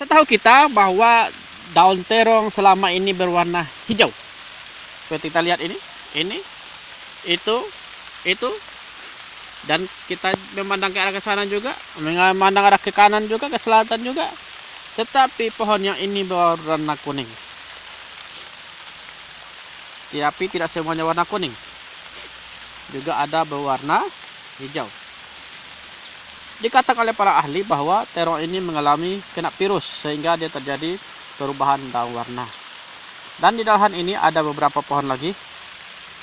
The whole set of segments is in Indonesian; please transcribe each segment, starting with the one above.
Setahu kita bahwa daun terong selama ini berwarna hijau. Seperti kita lihat ini, ini, itu, itu, dan kita memandang ke arah ke sana juga, memandang arah ke kanan juga, ke selatan juga. Tetapi pohon yang ini berwarna kuning. Tapi tidak semuanya warna kuning. Juga ada berwarna hijau. Dikatakan oleh para ahli bahwa terong ini mengalami kena virus sehingga dia terjadi perubahan daun warna. Dan di dalam ini ada beberapa pohon lagi.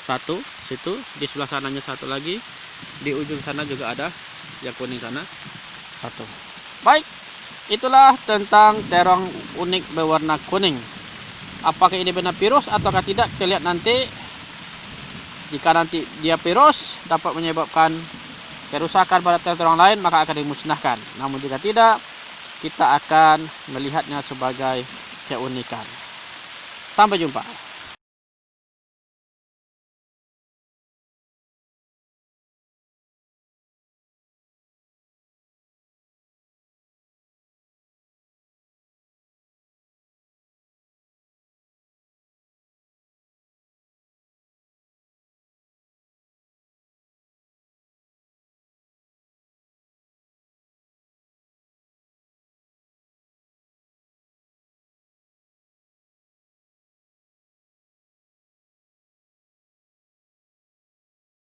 Satu, situ, di sebelah sananya satu lagi. Di ujung sana juga ada yang kuning sana. Satu. Baik, itulah tentang terong unik berwarna kuning. Apakah ini benar virus ataukah tidak? Kita lihat nanti. Jika nanti dia virus dapat menyebabkan kerusakan pada terong lain maka akan dimusnahkan. Namun jika tidak, kita akan melihatnya sebagai keunikan. Sampai jumpa.